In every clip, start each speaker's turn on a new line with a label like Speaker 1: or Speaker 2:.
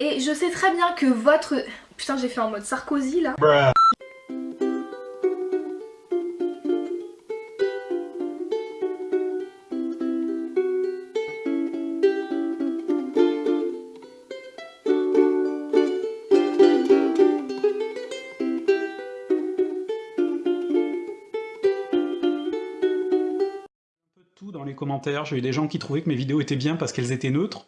Speaker 1: Et je sais très bien que votre... Putain, j'ai fait en mode Sarkozy, là.
Speaker 2: tout dans les commentaires, j'ai eu des gens qui trouvaient que mes vidéos étaient bien parce qu'elles étaient neutres,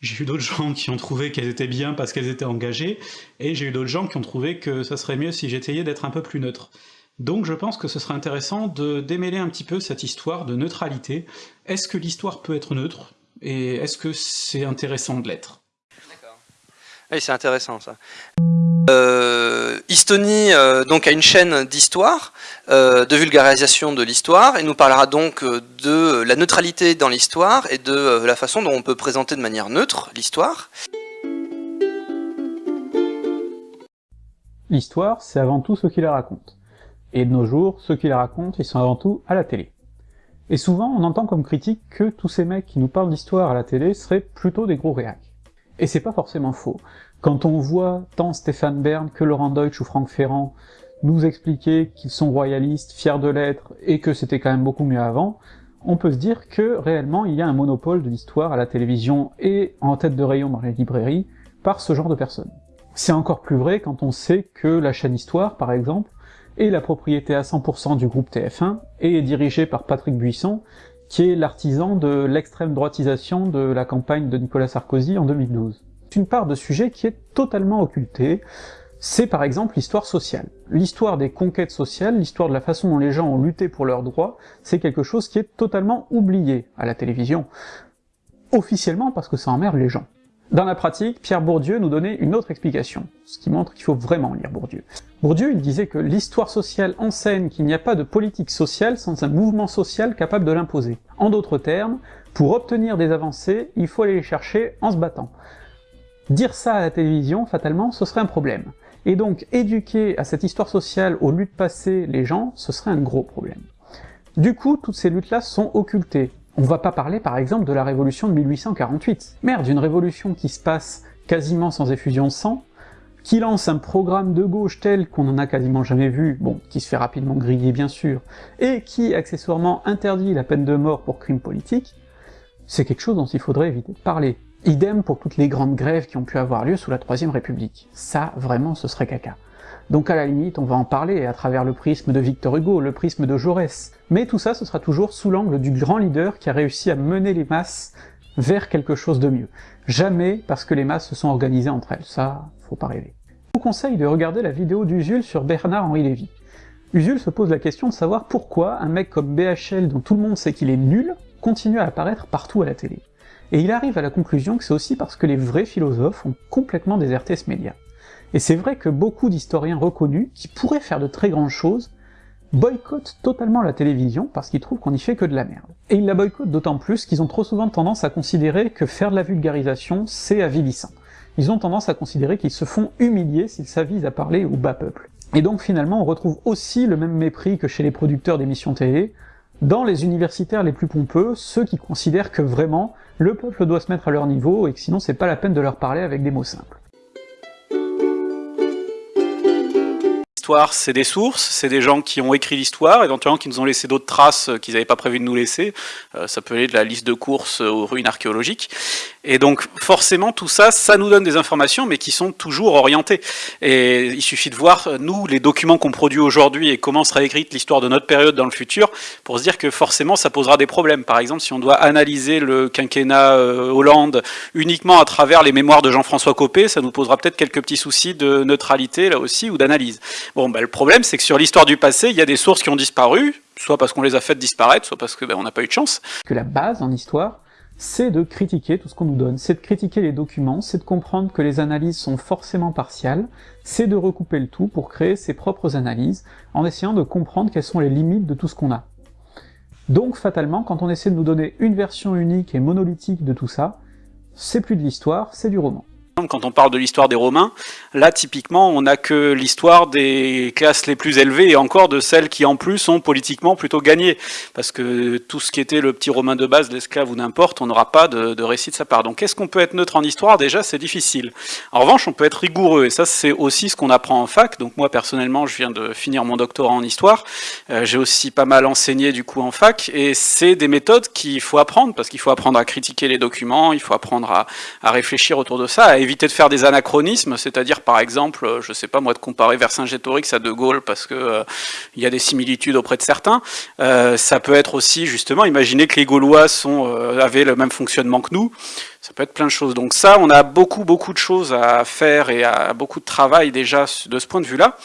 Speaker 2: j'ai eu d'autres gens qui ont trouvé qu'elles étaient bien parce qu'elles étaient engagées, et j'ai eu d'autres gens qui ont trouvé que ça serait mieux si j'essayais d'être un peu plus neutre. Donc je pense que ce serait intéressant de démêler un petit peu cette histoire de neutralité. Est-ce que l'histoire peut être neutre Et est-ce que c'est intéressant de l'être?
Speaker 3: Oui, c'est intéressant ça. Euh, Istoni euh, donc a une chaîne d'histoire, euh, de vulgarisation de l'histoire, et nous parlera donc euh, de la neutralité dans l'histoire et de euh, la façon dont on peut présenter de manière neutre l'histoire.
Speaker 4: L'histoire, c'est avant tout ceux qui la racontent. Et de nos jours, ceux qui la racontent, ils sont avant tout à la télé. Et souvent, on entend comme critique que tous ces mecs qui nous parlent d'histoire à la télé seraient plutôt des gros réacs. Et c'est pas forcément faux. Quand on voit tant Stéphane Bern que Laurent Deutsch ou Franck Ferrand nous expliquer qu'ils sont royalistes, fiers de l'être, et que c'était quand même beaucoup mieux avant, on peut se dire que réellement il y a un monopole de l'histoire à la télévision et en tête de rayon dans les librairies par ce genre de personnes. C'est encore plus vrai quand on sait que la chaîne Histoire, par exemple, est la propriété à 100% du groupe TF1 et est dirigée par Patrick Buisson, qui est l'artisan de l'extrême droitisation de la campagne de Nicolas Sarkozy en 2012. C'est une part de sujet qui est totalement occultée, c'est par exemple l'histoire sociale. L'histoire des conquêtes sociales, l'histoire de la façon dont les gens ont lutté pour leurs droits, c'est quelque chose qui est totalement oublié à la télévision. Officiellement parce que ça emmerde les gens. Dans la pratique, Pierre Bourdieu nous donnait une autre explication, ce qui montre qu'il faut vraiment lire Bourdieu. Bourdieu, il disait que l'histoire sociale enseigne qu'il n'y a pas de politique sociale sans un mouvement social capable de l'imposer. En d'autres termes, pour obtenir des avancées, il faut aller les chercher en se battant. Dire ça à la télévision, fatalement, ce serait un problème. Et donc, éduquer à cette histoire sociale aux luttes passées les gens, ce serait un gros problème. Du coup, toutes ces luttes-là sont occultées, on va pas parler par exemple de la révolution de 1848. Merde, une révolution qui se passe quasiment sans effusion de sang, qui lance un programme de gauche tel qu'on en a quasiment jamais vu, bon, qui se fait rapidement griller bien sûr, et qui accessoirement interdit la peine de mort pour crime politique, c'est quelque chose dont il faudrait éviter de parler. Idem pour toutes les grandes grèves qui ont pu avoir lieu sous la Troisième République. Ça, vraiment, ce serait caca. Donc à la limite, on va en parler à travers le prisme de Victor Hugo, le prisme de Jaurès. Mais tout ça, ce sera toujours sous l'angle du grand leader qui a réussi à mener les masses vers quelque chose de mieux. Jamais parce que les masses se sont organisées entre elles, ça, faut pas rêver. Je vous conseille de regarder la vidéo d'Usul sur Bernard-Henri Lévy. Usul se pose la question de savoir pourquoi un mec comme BHL, dont tout le monde sait qu'il est nul, continue à apparaître partout à la télé. Et il arrive à la conclusion que c'est aussi parce que les vrais philosophes ont complètement déserté ce média. Et c'est vrai que beaucoup d'historiens reconnus, qui pourraient faire de très grandes choses, boycottent totalement la télévision parce qu'ils trouvent qu'on y fait que de la merde. Et ils la boycottent d'autant plus qu'ils ont trop souvent tendance à considérer que faire de la vulgarisation, c'est avilissant. Ils ont tendance à considérer qu'ils se font humilier s'ils s'avisent à parler au bas peuple. Et donc finalement on retrouve aussi le même mépris que chez les producteurs d'émissions télé, dans les universitaires les plus pompeux, ceux qui considèrent que vraiment, le peuple doit se mettre à leur niveau et que sinon c'est pas la peine de leur parler avec des mots simples.
Speaker 2: C'est des sources, c'est des gens qui ont écrit l'histoire, éventuellement qui nous ont laissé d'autres traces qu'ils n'avaient pas prévu de nous laisser. Euh, ça peut aller de la liste de courses aux ruines archéologiques. Et donc forcément tout ça, ça nous donne des informations, mais qui sont toujours orientées. Et il suffit de voir, nous, les documents qu'on produit aujourd'hui et comment sera écrite l'histoire de notre période dans le futur, pour se dire que forcément ça posera des problèmes. Par exemple, si on doit analyser le quinquennat euh, Hollande uniquement à travers les mémoires de Jean-François Copé, ça nous posera peut-être quelques petits soucis de neutralité là aussi, ou d'analyse. Bon, bah, le problème, c'est que sur l'histoire du passé, il y a des sources qui ont disparu, soit parce qu'on les a faites disparaître, soit parce qu'on bah, n'a pas eu de chance.
Speaker 4: Que la base en histoire, c'est de critiquer tout ce qu'on nous donne, c'est de critiquer les documents, c'est de comprendre que les analyses sont forcément partiales, c'est de recouper le tout pour créer ses propres analyses, en essayant de comprendre quelles sont les limites de tout ce qu'on a. Donc fatalement, quand on essaie de nous donner une version unique et monolithique de tout ça, c'est plus de l'histoire, c'est du roman.
Speaker 2: Quand on parle de l'histoire des Romains, là typiquement on n'a que l'histoire des classes les plus élevées et encore de celles qui en plus ont politiquement plutôt gagné. Parce que tout ce qui était le petit Romain de base, l'esclave ou n'importe, on n'aura pas de, récit de sa part. Donc est-ce qu'on peut être neutre en histoire? Déjà c'est difficile. En revanche on peut être rigoureux et ça c'est aussi ce qu'on apprend en fac. Donc moi personnellement je viens de finir mon doctorat en histoire. Euh, J'ai aussi pas mal enseigné du coup en fac et c'est des méthodes qu'il faut apprendre parce qu'il faut apprendre à critiquer les documents, il faut apprendre à, à réfléchir autour de ça, à éviter de faire des anachronismes, c'est-à-dire par exemple, euh, je sais pas moi, de comparer Vercingétorix à De Gaulle parce que euh, il y a des similitudes auprès de certains. Euh, ça peut être aussi justement, imaginer que les Gaulois euh, avaient le même fonctionnement que nous. Ça peut être plein de choses. Donc ça, on a beaucoup beaucoup de choses à faire et à beaucoup de travail déjà de ce point de vue-là.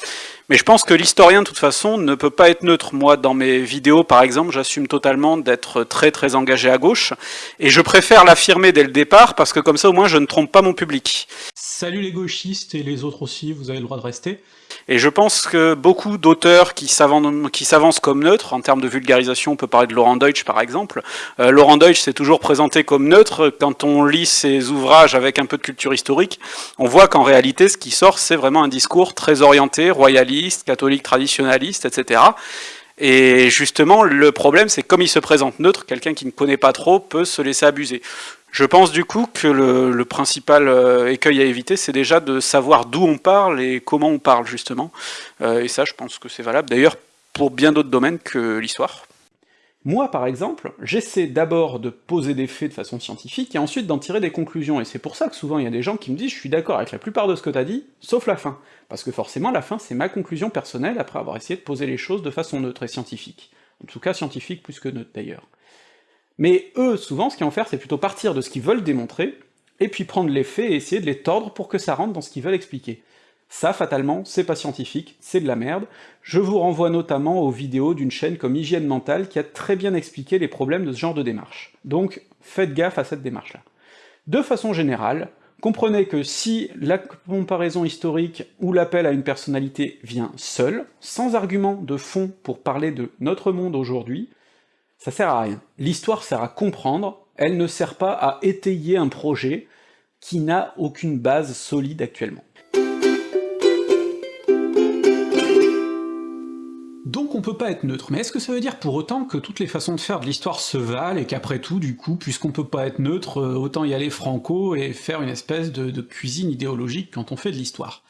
Speaker 2: Mais je pense que l'historien, de toute façon, ne peut pas être neutre. Moi, dans mes vidéos, par exemple, j'assume totalement d'être très très engagé à gauche, et je préfère l'affirmer dès le départ, parce que comme ça, au moins, je ne trompe pas mon public.
Speaker 4: Salut les gauchistes, et les autres aussi, vous avez le droit de rester.
Speaker 2: Et je pense que beaucoup d'auteurs qui s'avancent comme neutres, en termes de vulgarisation, on peut parler de Laurent Deutsch par exemple, euh, Laurent Deutsch s'est toujours présenté comme neutre, quand on lit ses ouvrages avec un peu de culture historique, on voit qu'en réalité ce qui sort c'est vraiment un discours très orienté, royaliste, catholique traditionnaliste, etc. Et justement, le problème, c'est comme il se présente neutre, quelqu'un qui ne connaît pas trop peut se laisser abuser. Je pense du coup que le, le principal euh, écueil à éviter, c'est déjà de savoir d'où on parle et comment on parle, justement. Euh, et ça, je pense que c'est valable, d'ailleurs, pour bien d'autres domaines que l'histoire.
Speaker 4: Moi, par exemple, j'essaie d'abord de poser des faits de façon scientifique, et ensuite d'en tirer des conclusions, et c'est pour ça que souvent il y a des gens qui me disent « je suis d'accord avec la plupart de ce que t'as dit, sauf la fin », parce que forcément la fin c'est ma conclusion personnelle après avoir essayé de poser les choses de façon neutre et scientifique. En tout cas scientifique plus que neutre d'ailleurs. Mais eux, souvent, ce qu'ils vont faire, c'est plutôt partir de ce qu'ils veulent démontrer, et puis prendre les faits et essayer de les tordre pour que ça rentre dans ce qu'ils veulent expliquer. Ça, fatalement, c'est pas scientifique, c'est de la merde. Je vous renvoie notamment aux vidéos d'une chaîne comme Hygiène Mentale qui a très bien expliqué les problèmes de ce genre de démarche. Donc, faites gaffe à cette démarche-là. De façon générale, comprenez que si la comparaison historique ou l'appel à une personnalité vient seul, sans argument de fond pour parler de notre monde aujourd'hui, ça sert à rien. L'histoire sert à comprendre, elle ne sert pas à étayer un projet qui n'a aucune base solide actuellement. On peut pas être neutre, mais est-ce que ça veut dire pour autant que toutes les façons de faire de l'histoire se valent, et qu'après tout, du coup, puisqu'on peut pas être neutre, euh, autant y aller franco et faire une espèce de, cuisine idéologique quand on fait de l'histoire?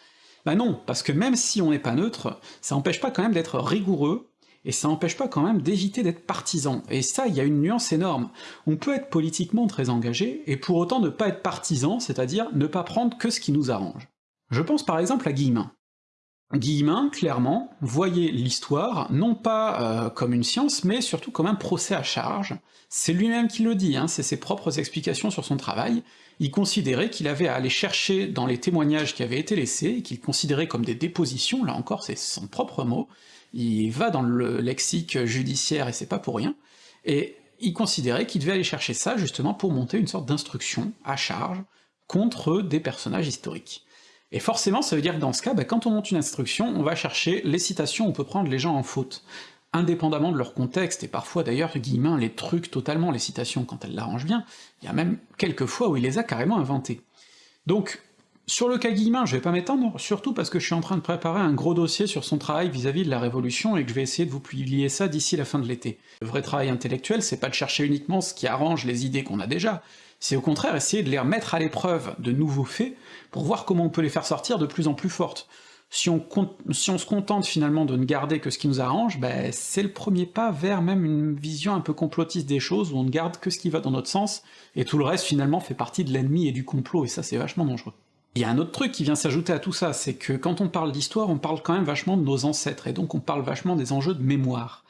Speaker 4: Bah non, parce que même si on n'est pas neutre, ça empêche pas quand même d'être rigoureux, et ça empêche pas quand même d'éviter d'être partisan, et ça, il y a une nuance énorme. On peut être politiquement très engagé, et pour autant ne pas être partisan, c'est-à-dire ne pas prendre que ce qui nous arrange. Je pense par exemple à Guillemin. Guillemin, clairement, voyait l'histoire non pas euh, comme une science, mais surtout comme un procès à charge. C'est lui-même qui le dit, hein, c'est ses propres explications sur son travail. Il considérait qu'il avait à aller chercher dans les témoignages qui avaient été laissés, qu'il considérait comme des dépositions, là encore c'est son propre mot, il va dans le lexique judiciaire et c'est pas pour rien, et il considérait qu'il devait aller chercher ça justement pour monter une sorte d'instruction à charge contre des personnages historiques. Et forcément, ça veut dire que dans ce cas, bah, quand on monte une instruction, on va chercher les citations où on peut prendre les gens en faute, indépendamment de leur contexte, et parfois d'ailleurs Guillemin les trucs totalement, les citations, quand elle l'arrange bien, il y a même quelques fois où il les a carrément inventées. Donc, sur le cas Guillemin, je vais pas m'étendre, surtout parce que je suis en train de préparer un gros dossier sur son travail vis-à-vis -vis de la Révolution et que je vais essayer de vous publier ça d'ici la fin de l'été. Le vrai travail intellectuel, c'est pas de chercher uniquement ce qui arrange les idées qu'on a déjà, c'est au contraire essayer de les remettre à l'épreuve de nouveaux faits, pour voir comment on peut les faire sortir de plus en plus fortes. Si on, si on se contente finalement de ne garder que ce qui nous arrange, ben c'est le premier pas vers même une vision un peu complotiste des choses, où on ne garde que ce qui va dans notre sens, et tout le reste finalement fait partie de l'ennemi et du complot, et ça c'est vachement dangereux. Il y a un autre truc qui vient s'ajouter à tout ça, c'est que quand on parle d'histoire, on parle quand même vachement de nos ancêtres, et donc on parle vachement des enjeux de mémoire.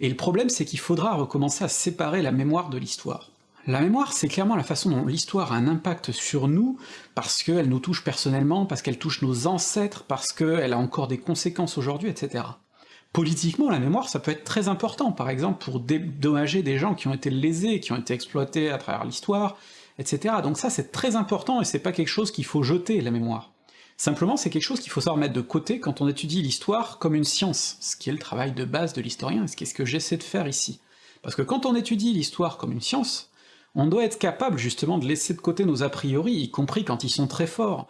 Speaker 4: Et le problème c'est qu'il faudra recommencer à séparer la mémoire de l'histoire. La mémoire, c'est clairement la façon dont l'histoire a un impact sur nous, parce qu'elle nous touche personnellement, parce qu'elle touche nos ancêtres, parce qu'elle a encore des conséquences aujourd'hui, etc. Politiquement, la mémoire, ça peut être très important, par exemple pour dédommager des gens qui ont été lésés, qui ont été exploités à travers l'histoire, etc. Donc ça c'est très important, et c'est pas quelque chose qu'il faut jeter, la mémoire. Simplement, c'est quelque chose qu'il faut savoir mettre de côté quand on étudie l'histoire comme une science, ce qui est le travail de base de l'historien, et ce qui est ce que j'essaie de faire ici. Parce que quand on étudie l'histoire comme une science, On doit être capable justement de laisser de côté nos a priori, y compris quand ils sont très forts.